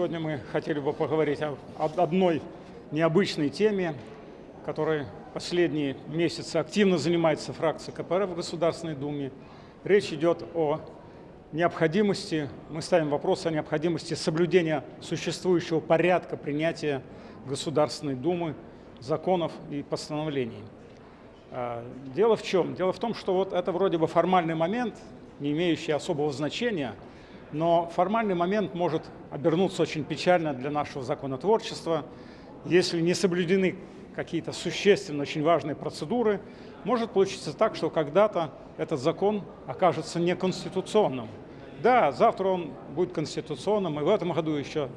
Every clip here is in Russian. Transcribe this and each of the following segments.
Сегодня мы хотели бы поговорить о одной необычной теме, которой последние месяцы активно занимается фракция КПРФ в Государственной Думе. Речь идет о необходимости, мы ставим вопрос о необходимости соблюдения существующего порядка принятия Государственной Думы законов и постановлений. А, дело в чем? Дело в том, что вот это вроде бы формальный момент, не имеющий особого значения, но формальный момент может обернуться очень печально для нашего законотворчества, если не соблюдены какие-то существенные, очень важные процедуры, может получиться так, что когда-то этот закон окажется неконституционным. Да, завтра он будет конституционным, и в этом году еще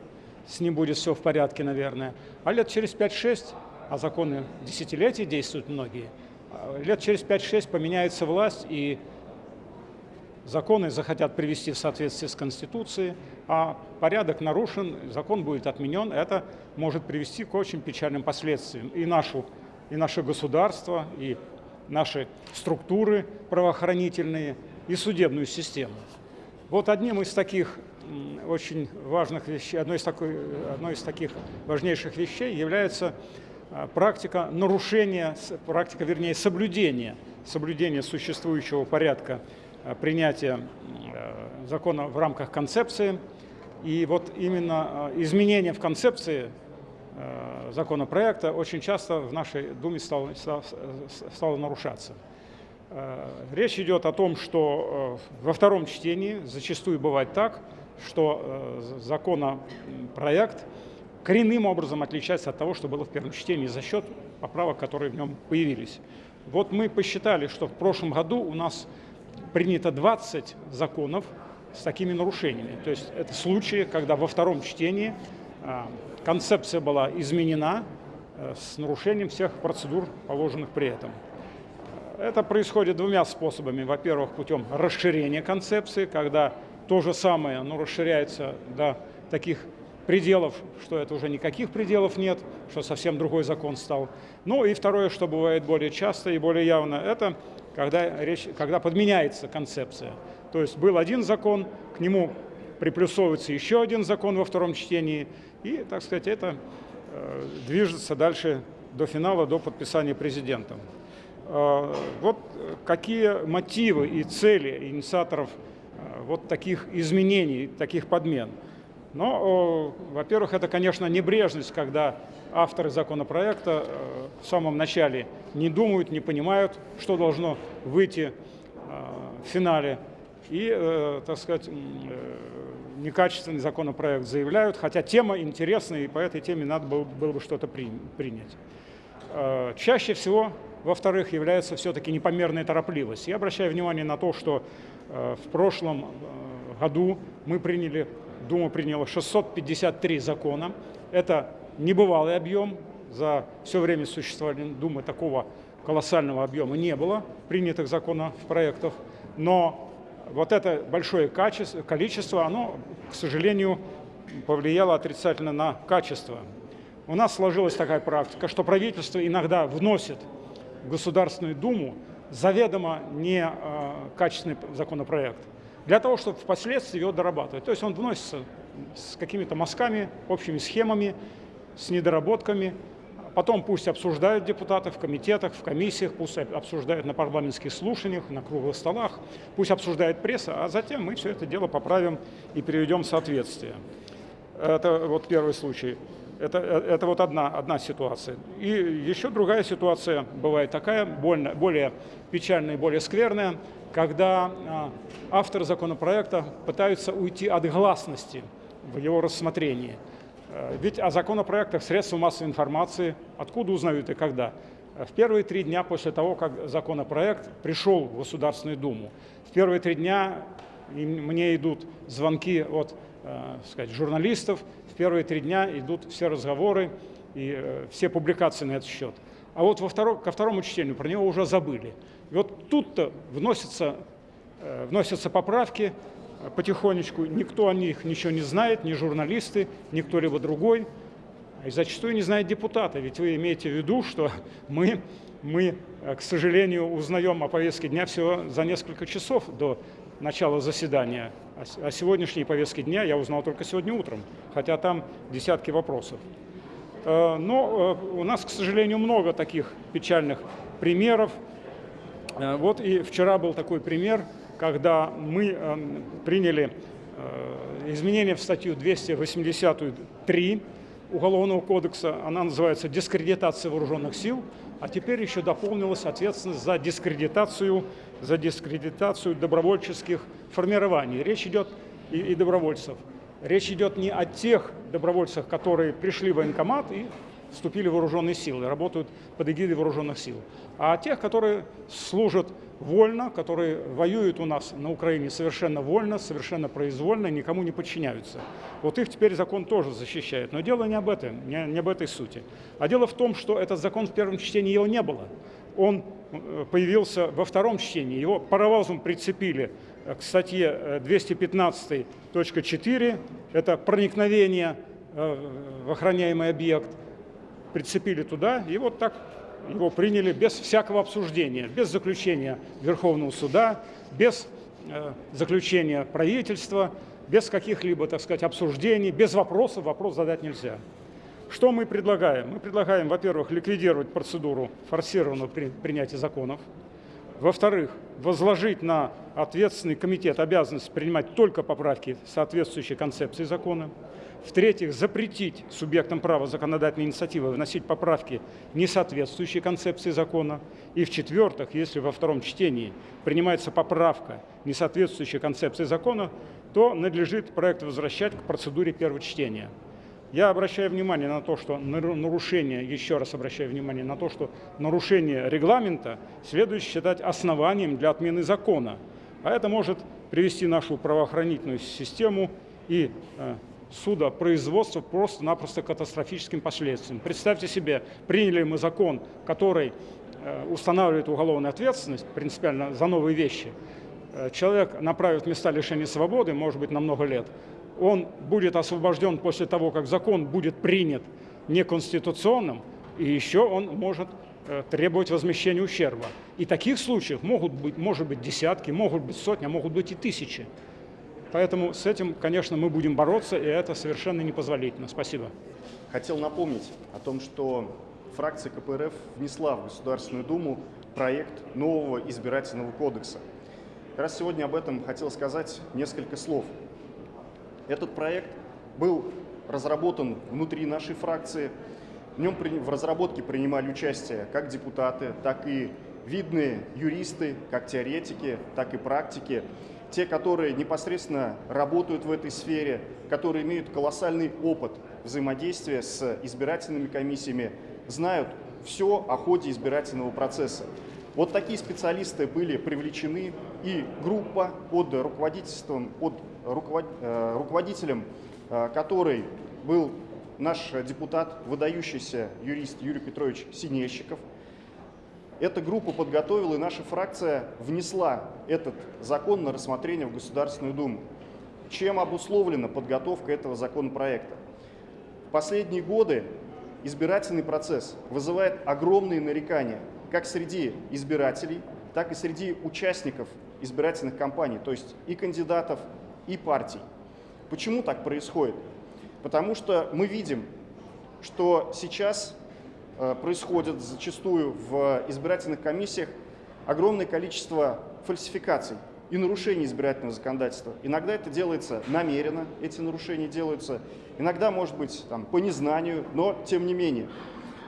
с ним будет все в порядке, наверное. А лет через 5-6, а законы десятилетий действуют многие, а лет через 5-6 поменяется власть, и законы захотят привести в соответствие с Конституцией, а порядок нарушен, закон будет отменен, это может привести к очень печальным последствиям. И, нашу, и наше государство, и наши структуры правоохранительные, и судебную систему. Вот одним из таких очень важных вещей, одной из, такой, одной из таких важнейших вещей является а, практика нарушения, практика, вернее, соблюдения, соблюдения существующего порядка принятия э, закона в рамках концепции. И вот именно э, изменение в концепции законопроекта очень часто в нашей Думе стало, стало нарушаться. Речь идет о том, что во втором чтении зачастую бывает так, что законопроект коренным образом отличается от того, что было в первом чтении за счет поправок, которые в нем появились. Вот мы посчитали, что в прошлом году у нас принято 20 законов с такими нарушениями. То есть это случаи, когда во втором чтении а, концепция была изменена э, с нарушением всех процедур, положенных при этом. Это происходит двумя способами. Во-первых, путем расширения концепции, когда то же самое, но расширяется до таких пределов, что это уже никаких пределов нет, что совсем другой закон стал. Ну и второе, что бывает более часто и более явно, это когда, речь, когда подменяется концепция. То есть был один закон, к нему приплюсовывается еще один закон во втором чтении, и, так сказать, это э, движется дальше до финала, до подписания президентом. Э, вот какие мотивы и цели инициаторов э, вот таких изменений, таких подмен – но, во-первых, это, конечно, небрежность, когда авторы законопроекта э, в самом начале не думают, не понимают, что должно выйти э, в финале. И, э, так сказать, некачественный законопроект заявляют, хотя тема интересная, и по этой теме надо было, было бы что-то принять. Чаще всего, во-вторых, является все-таки непомерная торопливость. Я обращаю внимание на то, что в прошлом году мы приняли Дума приняла 653 закона. Это небывалый объем. За все время существования Думы такого колоссального объема не было принятых законов, проектов. Но вот это большое качество, количество, оно, к сожалению, повлияло отрицательно на качество. У нас сложилась такая практика, что правительство иногда вносит в Государственную Думу заведомо некачественный а, законопроект для того, чтобы впоследствии его дорабатывать. То есть он вносится с какими-то мазками, общими схемами, с недоработками. Потом пусть обсуждают депутаты в комитетах, в комиссиях, пусть обсуждают на парламентских слушаниях, на круглых столах, пусть обсуждает пресса, а затем мы все это дело поправим и приведем в соответствие. Это вот первый случай. Это, это вот одна, одна ситуация. И еще другая ситуация бывает такая, больно, более печальная и более скверная, когда а, авторы законопроекта пытаются уйти от гласности в его рассмотрении. Э, ведь о законопроектах средства массовой информации откуда узнают и когда? В первые три дня после того, как законопроект пришел в Государственную Думу, в первые три дня мне идут звонки от э, сказать, журналистов, в первые три дня идут все разговоры и э, все публикации на этот счет. А вот во втором, ко второму чтению про него уже забыли. И вот тут-то вносятся, э, вносятся поправки э, потихонечку, никто о них ничего не знает, ни журналисты, ни кто-либо другой. и зачастую не знают депутаты, ведь вы имеете в виду, что мы, мы, к сожалению, узнаем о повестке дня всего за несколько часов до начала заседания. О сегодняшней повестке дня я узнал только сегодня утром, хотя там десятки вопросов. Э, но э, у нас, к сожалению, много таких печальных примеров. Э, вот и вчера был такой пример, когда мы приняли изменения в статью 283 Уголовного кодекса, она называется «Дискредитация вооруженных сил», а теперь еще дополнилась ответственность за дискредитацию, за дискредитацию добровольческих формирований. Речь идет и, и добровольцев. Речь идет не о тех добровольцах, которые пришли в военкомат и вступили в вооруженные силы, работают под эгидой вооруженных сил, а о тех, которые служат вольно, которые воюют у нас на Украине совершенно вольно, совершенно произвольно, никому не подчиняются. Вот их теперь закон тоже защищает. Но дело не об этом, не, не об этой сути. А дело в том, что этот закон в первом чтении его не было. Он э, появился во втором чтении, его паровозом прицепили к статье 215.4, это проникновение э, в охраняемый объект, прицепили туда, и вот так его приняли без всякого обсуждения, без заключения Верховного суда, без э, заключения правительства, без каких-либо, так сказать, обсуждений, без вопросов, вопрос задать нельзя. Что мы предлагаем? Мы предлагаем, во-первых, ликвидировать процедуру форсированного принятия законов, во-вторых, возложить на ответственный комитет обязанность принимать только поправки, соответствующие концепции закона. В-третьих, запретить субъектам права законодательной инициативы вносить поправки, не соответствующие концепции закона. И в-четвертых, если во втором чтении принимается поправка, не соответствующая концепции закона, то надлежит проект возвращать к процедуре первого чтения. Я обращаю внимание на то, что нарушение, еще раз обращаю внимание на то, что нарушение регламента следует считать основанием для отмены закона. А это может привести нашу правоохранительную систему и э, судопроизводство просто-напросто катастрофическим последствиям. Представьте себе, приняли мы закон, который э, устанавливает уголовную ответственность принципиально за новые вещи. Э, человек направит места лишения свободы, может быть, на много лет, он будет освобожден после того, как закон будет принят неконституционным, и еще он может э, требовать возмещения ущерба. И таких случаев могут быть, может быть десятки, могут быть сотни, а могут быть и тысячи. Поэтому с этим, конечно, мы будем бороться, и это совершенно непозволительно. Спасибо. Хотел напомнить о том, что фракция КПРФ внесла в Государственную Думу проект нового избирательного кодекса. Как раз сегодня об этом хотел сказать несколько слов. Этот проект был разработан внутри нашей фракции. В нем в разработке принимали участие как депутаты, так и видные юристы, как теоретики, так и практики, те, которые непосредственно работают в этой сфере, которые имеют колоссальный опыт взаимодействия с избирательными комиссиями, знают все о ходе избирательного процесса. Вот такие специалисты были привлечены, и группа под руководительством, под руковод, э, руководителем, э, который был наш депутат, выдающийся юрист Юрий Петрович Синельщиков. Эта группа подготовила, и наша фракция внесла этот закон на рассмотрение в Государственную Думу. Чем обусловлена подготовка этого законопроекта? В последние годы избирательный процесс вызывает огромные нарекания как среди избирателей, так и среди участников избирательных кампаний, то есть и кандидатов, и партий. Почему так происходит? Потому что мы видим, что сейчас э, происходит зачастую в избирательных комиссиях огромное количество фальсификаций и нарушений избирательного законодательства. Иногда это делается намеренно, эти нарушения делаются, иногда, может быть, там, по незнанию, но тем не менее.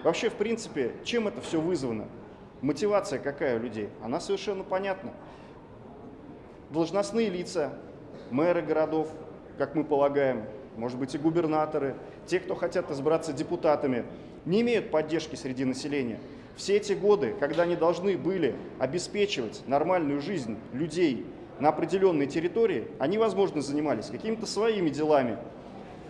Вообще, в принципе, чем это все вызвано? Мотивация какая у людей? Она совершенно понятна. Должностные лица, мэры городов, как мы полагаем, может быть и губернаторы, те, кто хотят избраться депутатами, не имеют поддержки среди населения. Все эти годы, когда они должны были обеспечивать нормальную жизнь людей на определенной территории, они, возможно, занимались какими-то своими делами,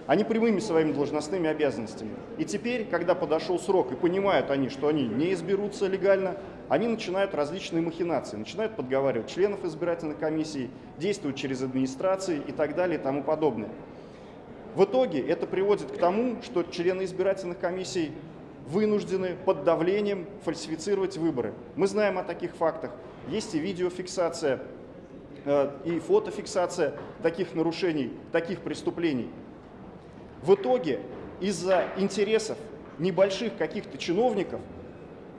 а не прямыми своими должностными обязанностями. И теперь, когда подошел срок и понимают они, что они не изберутся легально, они начинают различные махинации, начинают подговаривать членов избирательных комиссий, действуют через администрации и так далее и тому подобное. В итоге это приводит к тому, что члены избирательных комиссий вынуждены под давлением фальсифицировать выборы. Мы знаем о таких фактах. Есть и видеофиксация, э, и фотофиксация таких нарушений, таких преступлений. В итоге из-за интересов небольших каких-то чиновников,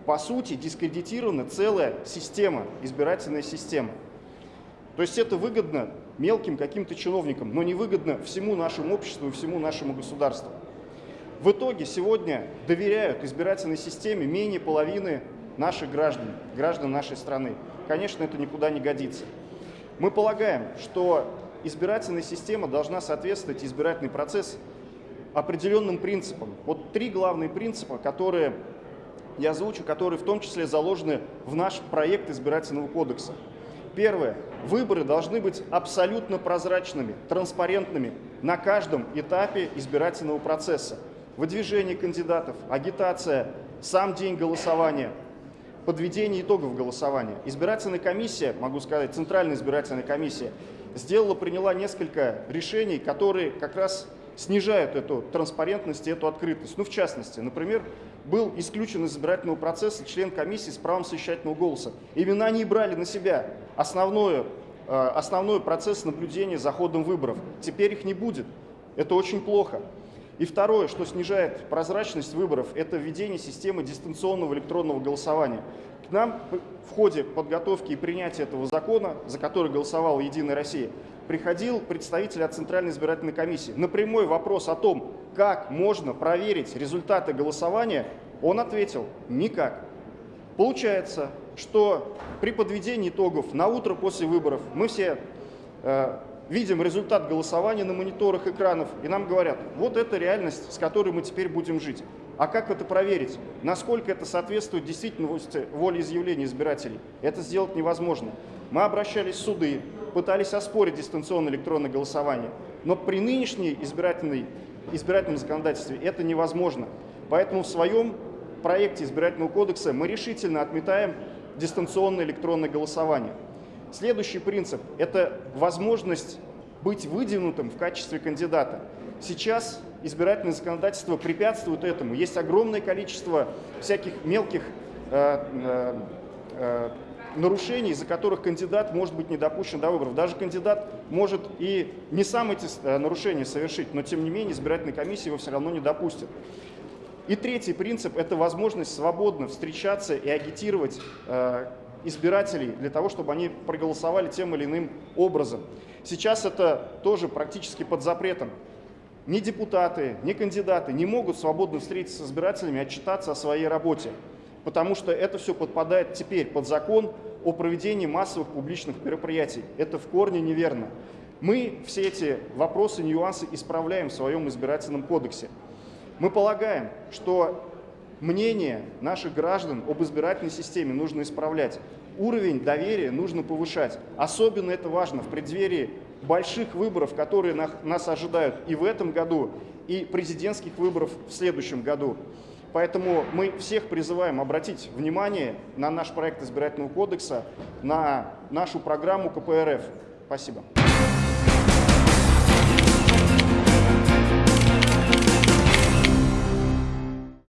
по сути, дискредитирована целая система, избирательная система. То есть это выгодно мелким каким-то чиновникам, но не выгодно всему нашему обществу и всему нашему государству. В итоге сегодня доверяют избирательной системе менее половины наших граждан, граждан нашей страны. Конечно, это никуда не годится. Мы полагаем, что избирательная система должна соответствовать избирательный процесс определенным принципам. Вот три главные принципа, которые я озвучу, которые в том числе заложены в наш проект избирательного кодекса. Первое. Выборы должны быть абсолютно прозрачными, транспарентными на каждом этапе избирательного процесса. Выдвижение кандидатов, агитация, сам день голосования, подведение итогов голосования. Избирательная комиссия, могу сказать, Центральная избирательная комиссия, сделала, приняла несколько решений, которые как раз снижают эту транспарентность и эту открытость. Ну, в частности, например, был исключен из избирательного процесса член комиссии с правом совещательного голоса. Именно они брали на себя основной, э, основной процесс наблюдения за ходом выборов. Теперь их не будет. Это очень плохо. И второе, что снижает прозрачность выборов, это введение системы дистанционного электронного голосования. К нам в ходе подготовки и принятия этого закона, за который голосовала «Единая Россия», приходил представитель от Центральной избирательной комиссии. На прямой вопрос о том, как можно проверить результаты голосования, он ответил – никак. Получается, что при подведении итогов на утро после выборов мы все э, видим результат голосования на мониторах экранов, и нам говорят, вот это реальность, с которой мы теперь будем жить. А как это проверить? Насколько это соответствует действительности волеизъявления избирателей? Это сделать невозможно. Мы обращались в суды, пытались оспорить дистанционное электронное голосование, но при нынешней избирательной, избирательном законодательстве это невозможно. Поэтому в своем проекте избирательного кодекса мы решительно отметаем дистанционное электронное голосование. Следующий принцип – это возможность быть выдвинутым в качестве кандидата. Сейчас избирательное законодательство препятствует этому. Есть огромное количество всяких мелких э, э, э, нарушений, из-за которых кандидат может быть не допущен до выборов. Даже кандидат может и не сам эти э, нарушения совершить, но тем не менее избирательная комиссия его все равно не допустит. И третий принцип – это возможность свободно встречаться и агитировать э, избирателей для того, чтобы они проголосовали тем или иным образом. Сейчас это тоже практически под запретом. Ни депутаты, ни кандидаты не могут свободно встретиться с избирателями отчитаться о своей работе, потому что это все подпадает теперь под закон о проведении массовых публичных мероприятий. Это в корне неверно. Мы все эти вопросы, нюансы исправляем в своем избирательном кодексе. Мы полагаем, что мнение наших граждан об избирательной системе нужно исправлять. Уровень доверия нужно повышать. Особенно это важно в преддверии больших выборов, которые нас ожидают и в этом году, и президентских выборов в следующем году. Поэтому мы всех призываем обратить внимание на наш проект избирательного кодекса, на нашу программу КПРФ. Спасибо.